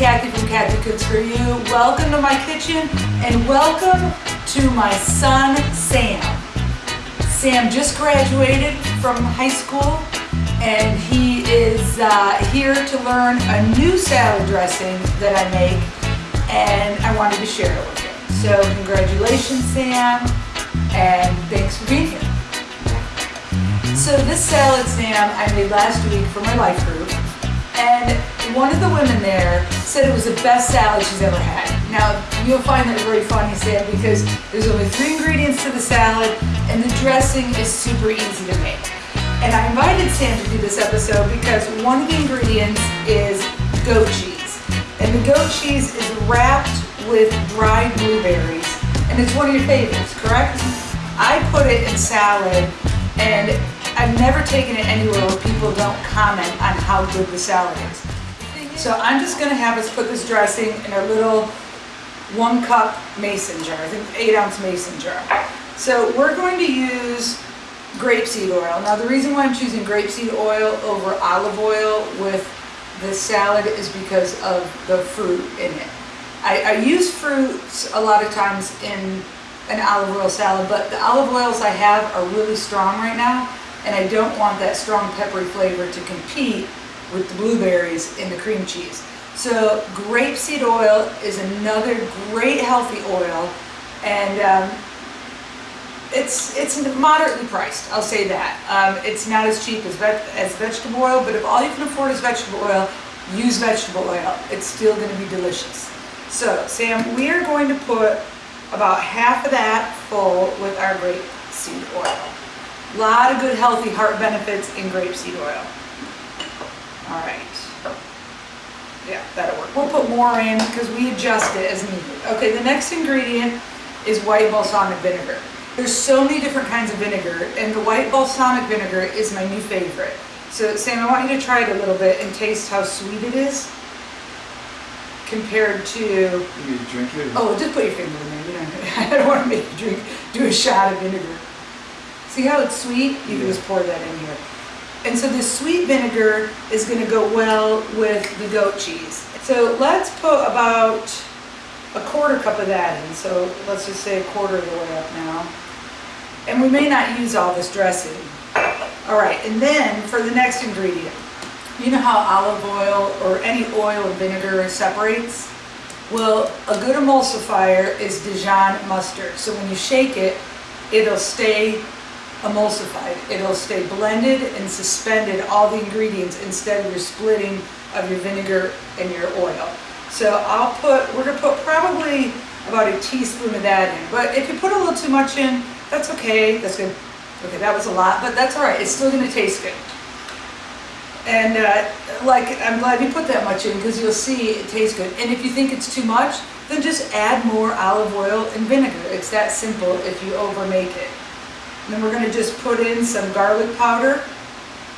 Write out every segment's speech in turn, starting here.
Kathy from Kathy Cooks For You. Welcome to my kitchen and welcome to my son, Sam. Sam just graduated from high school and he is uh, here to learn a new salad dressing that I make and I wanted to share it with him. So congratulations, Sam, and thanks for being here. So this salad, Sam, I made last week for my life group and one of the women there said it was the best salad she's ever had. Now, you'll find that very funny, Sam, because there's only three ingredients to the salad, and the dressing is super easy to make. And I invited Sam to do this episode because one of the ingredients is goat cheese. And the goat cheese is wrapped with dried blueberries, and it's one of your favorites, correct? I put it in salad, and I've never taken it anywhere where people don't comment on how good the salad is. So I'm just gonna have us put this dressing in a little one cup mason jar, I think eight ounce mason jar. So we're going to use grapeseed oil. Now the reason why I'm choosing grapeseed oil over olive oil with this salad is because of the fruit in it. I, I use fruits a lot of times in an olive oil salad, but the olive oils I have are really strong right now and I don't want that strong peppery flavor to compete with the blueberries in the cream cheese. So grapeseed oil is another great healthy oil and um, it's it's moderately priced, I'll say that. Um, it's not as cheap as, ve as vegetable oil, but if all you can afford is vegetable oil, use vegetable oil. It's still going to be delicious. So Sam, we are going to put about half of that full with our grapeseed oil. A lot of good healthy heart benefits in grapeseed oil. All right. Yeah, that'll work. We'll put more in because we adjust it as needed. Okay, the next ingredient is white balsamic vinegar. There's so many different kinds of vinegar and the white balsamic vinegar is my new favorite. So Sam, I want you to try it a little bit and taste how sweet it is compared to... You drink it? Oh, just put your finger in there. You I don't want to make you drink, do a shot of vinegar. See how it's sweet? You can just pour that in here. And so this sweet vinegar is going to go well with the goat cheese. So let's put about a quarter cup of that in. So let's just say a quarter of the way up now. And we may not use all this dressing. All right, and then for the next ingredient, you know how olive oil or any oil or vinegar separates? Well, a good emulsifier is Dijon mustard. So when you shake it, it'll stay emulsified. It'll stay blended and suspended all the ingredients instead of your splitting of your vinegar and your oil. So I'll put, we're gonna put probably about a teaspoon of that in. But if you put a little too much in, that's okay, that's good. Okay, that was a lot, but that's all right, it's still gonna taste good. And uh, like, I'm glad you put that much in because you'll see it tastes good. And if you think it's too much, then just add more olive oil and vinegar. It's that simple if you overmake it. And then we're going to just put in some garlic powder.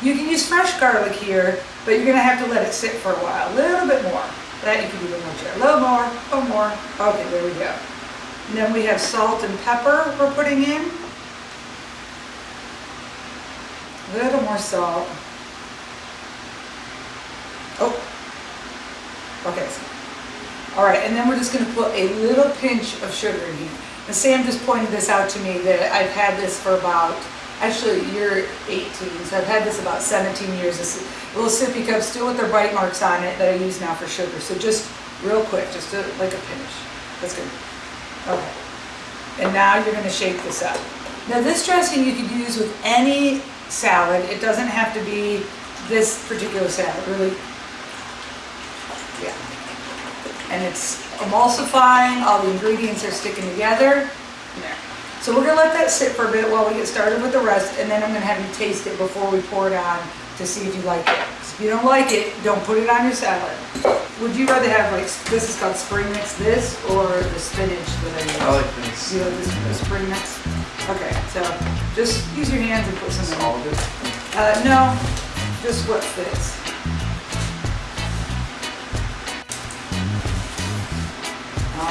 You can use fresh garlic here, but you're going to have to let it sit for a while. A little bit more. That you can do more. A little more, a little more. Okay, there we go. And then we have salt and pepper we're putting in. A little more salt. Okay. All right, and then we're just going to put a little pinch of sugar in here. And Sam just pointed this out to me that I've had this for about, actually you're 18, so I've had this about 17 years. This little sippy cup still with their bite marks on it that I use now for sugar. So just real quick, just a, like a pinch. That's good. Okay. And now you're going to shake this up. Now this dressing you could use with any salad. It doesn't have to be this particular salad, really. Yeah. And it's emulsifying, all the ingredients are sticking together. There. So we're gonna let that sit for a bit while we get started with the rest, and then I'm gonna have you taste it before we pour it on to see if you like it. If you don't like it, don't put it on your salad. Would you rather have like, this is called spring mix, this, or the spinach that I use? I like this. You like this, the spring mix? Okay, so just use your hands and put some in. All of it? Uh, no, just what fits.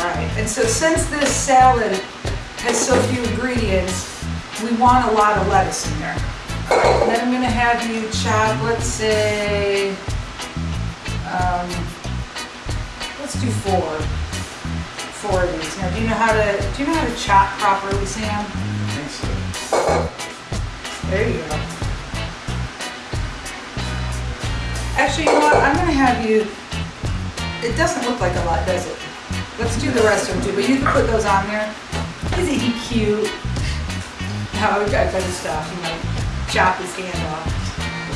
Right, and so since this salad has so few ingredients, we want a lot of lettuce in there. And then I'm gonna have you chop, let's say, um, let's do four. Four of these. Now, do you know how to, do you know how to chop properly, Sam? I think so. There you go. Actually, you know what? I'm gonna have you, it doesn't look like a lot, does it? Let's do the rest of them too, but you can put those on there. Isn't he cute? How we got better stuff, you know, chop his hand off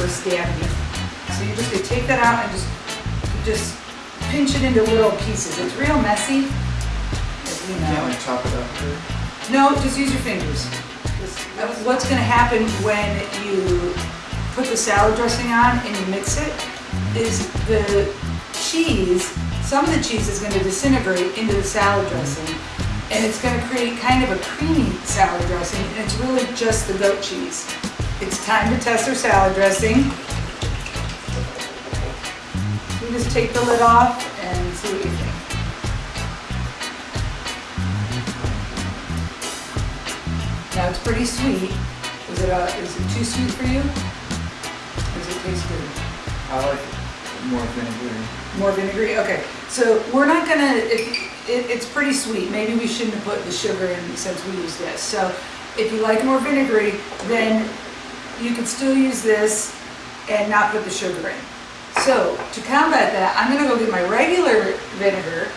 or stab you. So you just gonna take that out and just, just pinch it into little pieces. It's real messy, as You know. can't like chop it up or. No, just use your fingers. What's gonna happen when you put the salad dressing on and you mix it is the cheese, some of the cheese is gonna disintegrate into the salad dressing and it's gonna create kind of a creamy salad dressing and it's really just the goat cheese. It's time to test our salad dressing. You just take the lid off and see what you think. Now it's pretty sweet. Is it, uh, is it too sweet for you? Does it taste good? I like it more vinegary. More vinegary? Okay, so we're not gonna, if, it, it's pretty sweet. Maybe we shouldn't have put the sugar in since we used this. So if you like more vinegary, then you could still use this and not put the sugar in. So to combat that, I'm gonna go get my regular vinegar.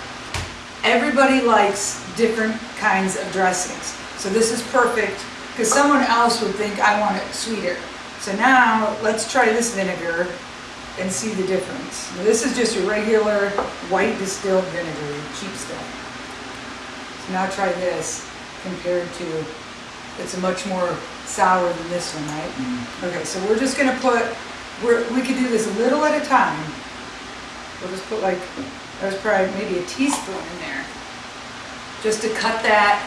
Everybody likes different kinds of dressings. So this is perfect, because someone else would think I want it sweeter. So now, let's try this vinegar and see the difference. Now, This is just a regular white distilled vinegar, cheap stuff. So now try this compared to, it's a much more sour than this one, right? Mm. Okay, so we're just gonna put, we're, we could do this a little at a time. We'll just put like, that was probably maybe a teaspoon in there. Just to cut that,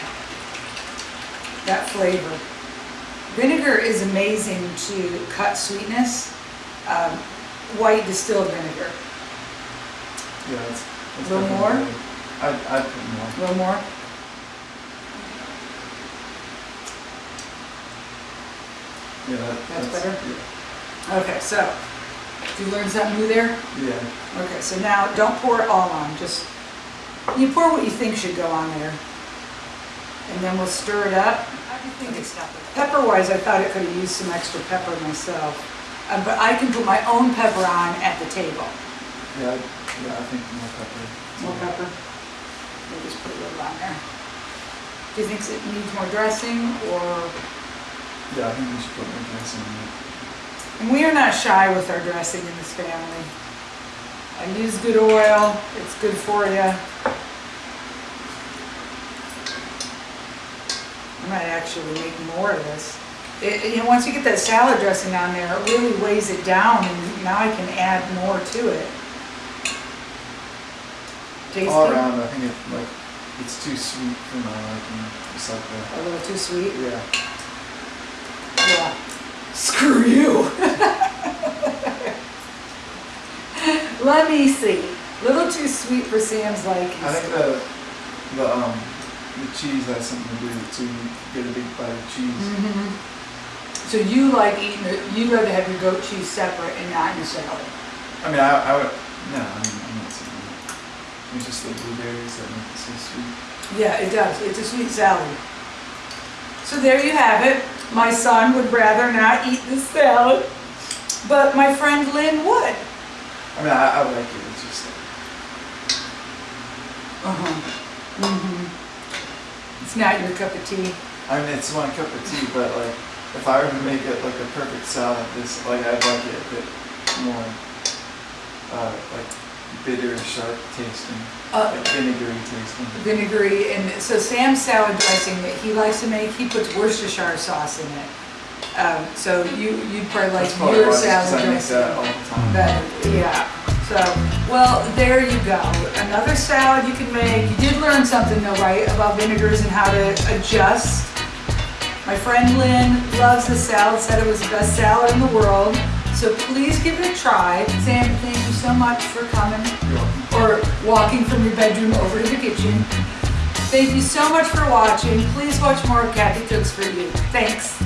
that flavor. Vinegar is amazing to cut sweetness. Um, white distilled vinegar. Yeah, that's. that's Little more? I'd, I'd put more. A little more? Yeah, that, That's that's, better? Okay, so, did you learn something new there? Yeah. yeah. Okay, so now don't pour it all on, just, you pour what you think should go on there. And then we'll stir it up. How do you think it's Pepper wise, I thought it could have used some extra pepper myself. Uh, but I can put my own pepper on at the table. Yeah, yeah, I think more pepper. More pepper. We'll just put a little on there. Do you think it needs more dressing or? Yeah, I think we should put more dressing in it. And we are not shy with our dressing in this family. I use good oil, it's good for you. I might actually make more of this. It, you know, once you get that salad dressing on there, it really weighs it down and now I can add more to it. Tasty? All around, I think it like it's too sweet for my liking. It's like A little too sweet? yeah. Yeah. Screw you. Let me see. A Little too sweet for Sam's liking. I think the the um the cheese has something to do with it too. You get a big bite of cheese. Mhm. So you like eating it, you'd rather have your goat cheese separate and not in a salad? I mean, I, I would no, I mean, I'm not saying that. It's just the blueberries that make it so sweet. Yeah, it does. It's a sweet salad. So there you have it. My son would rather not eat the salad, but my friend Lynn would. I mean, I, I like it. It's just like, Uh-huh. Mm-hmm. It's not your cup of tea. I mean, it's my cup of tea, but like if I were to make it like a perfect salad, this like I'd like it a bit more uh, like bitter, sharp tasting, Uh, like vinegary tasting. vinegary, and so Sam's salad dressing that he likes to make, he puts Worcestershire sauce in it. Um, so you, you'd probably like your salad I make that all dressing the time. better, yeah. So, well, there you go. Another salad you can make. You did learn something though, right, about vinegars and how to adjust. My friend Lynn loves the salad, said it was the best salad in the world. So please give it a try. Sam, thank you so much for coming or walking from your bedroom over to the kitchen. Thank you so much for watching. Please watch more of Kathy Cooks for You. Thanks.